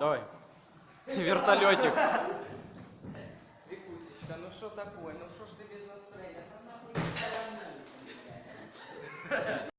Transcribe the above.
Давай. Вертолетик. Викусечка, ну что такое? Ну что ж ты без настроения?